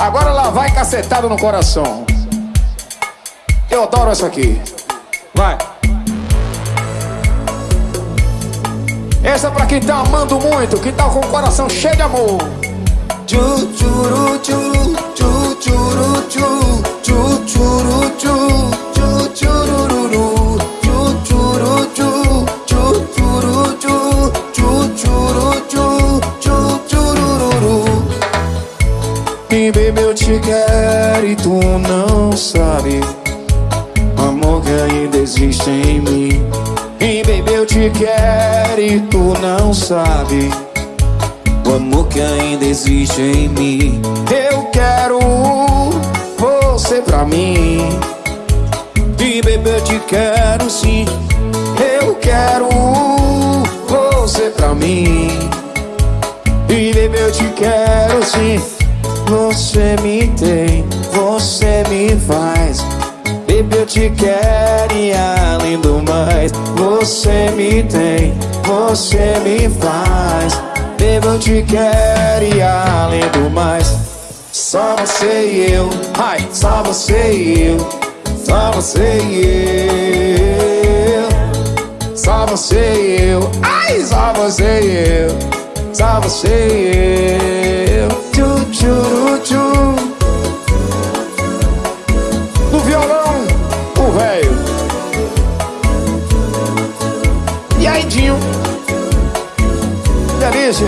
Agora lá vai cacetado no coração. Eu adoro essa aqui. Vai. Essa é pra quem tá amando muito, que tá com o coração cheio de amor. E baby eu te quero e tu não sabe. Amor que ainda existe em mim. E baby eu te quero e tu não sabe. O amor que ainda existe em mim. Eu quero você pra mim. E baby eu te quero sim. Eu quero você pra mim. E baby eu te quero sim Você me tem, você me faz. Baby eu te quero e além do mais. Você me tem, você me faz. Baby eu te quero e além do mais. Só você e eu, ai, só você e eu. Só você e eu. Só você e eu, ai, só você e eu. Só você e eu Tchurutchu No violão, o velho. E aí, Dinho? Delícia.